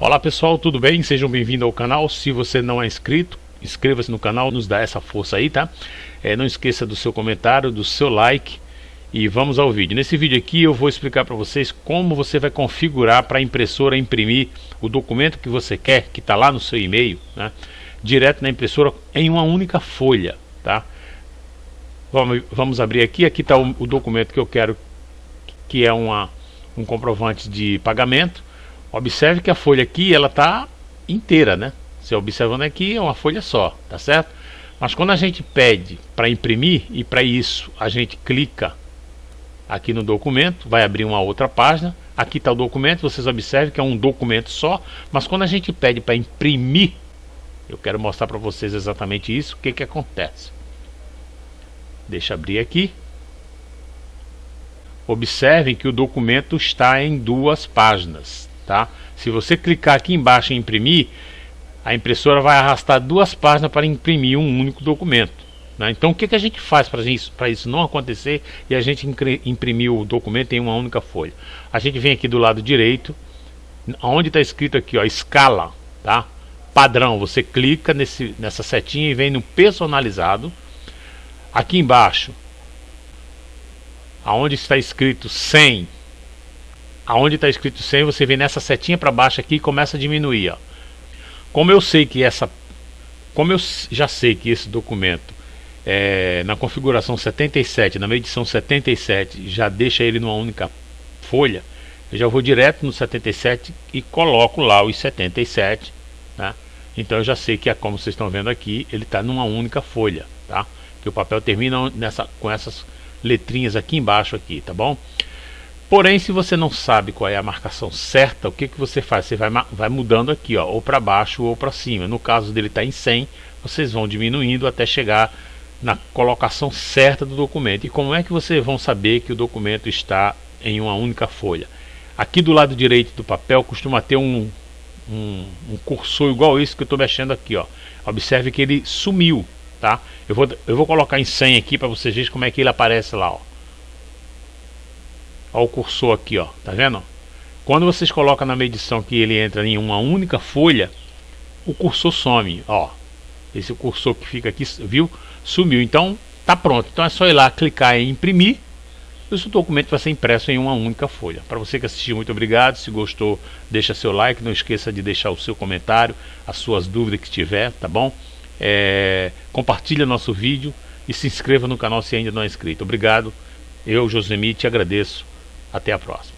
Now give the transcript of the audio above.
Olá pessoal, tudo bem? Sejam bem-vindos ao canal. Se você não é inscrito, inscreva-se no canal, nos dá essa força aí, tá? É, não esqueça do seu comentário, do seu like e vamos ao vídeo. Nesse vídeo aqui eu vou explicar para vocês como você vai configurar para a impressora imprimir o documento que você quer, que está lá no seu e-mail, né? direto na impressora em uma única folha, tá? Vamos, vamos abrir aqui, aqui está o, o documento que eu quero, que é uma, um comprovante de pagamento Observe que a folha aqui ela está inteira, né? Você observando aqui é uma folha só, tá certo? Mas quando a gente pede para imprimir e para isso a gente clica aqui no documento, vai abrir uma outra página. Aqui está o documento, vocês observem que é um documento só, mas quando a gente pede para imprimir, eu quero mostrar para vocês exatamente isso, o que que acontece. Deixa abrir aqui. Observem que o documento está em duas páginas, tá? Se você clicar aqui embaixo em imprimir, a impressora vai arrastar duas páginas para imprimir um único documento. Né? Então o que, que a gente faz para isso, isso não acontecer e a gente imprimir o documento em uma única folha? A gente vem aqui do lado direito, onde está escrito aqui, ó, escala, tá? Padrão, você clica nesse, nessa setinha e vem no personalizado. Aqui embaixo, aonde está escrito 100 aonde está escrito 100, você vem nessa setinha para baixo aqui e começa a diminuir. Ó. Como eu sei que essa, como eu já sei que esse documento é, na configuração 77, na medição 77, já deixa ele numa única folha, eu já vou direto no 77 e coloco lá os 77, tá? Então eu já sei que, é como vocês estão vendo aqui, ele está numa única folha, tá? Que o papel termina nessa, com essas letrinhas aqui embaixo aqui, tá bom? Porém, se você não sabe qual é a marcação certa, o que, que você faz? Você vai, vai mudando aqui, ó, ou para baixo ou para cima. No caso dele estar tá em 100, vocês vão diminuindo até chegar na colocação certa do documento. E como é que vocês vão saber que o documento está em uma única folha? Aqui do lado direito do papel costuma ter um, um, um cursor igual esse que eu estou mexendo aqui. Ó. Observe que ele sumiu. Tá? Eu, vou, eu vou colocar em 100 aqui para vocês verem como é que ele aparece lá. Ó. Olha o cursor aqui, ó. Tá vendo? Quando vocês colocam na medição que ele entra em uma única folha, o cursor some, ó. Esse cursor que fica aqui, viu? Sumiu. Então, tá pronto. Então é só ir lá, clicar em imprimir. E o seu documento vai ser impresso em uma única folha. Para você que assistiu, muito obrigado. Se gostou, deixa seu like. Não esqueça de deixar o seu comentário, as suas dúvidas que tiver, tá bom? É, compartilha nosso vídeo e se inscreva no canal se ainda não é inscrito. Obrigado. Eu, Josemi, te agradeço. Até a próxima.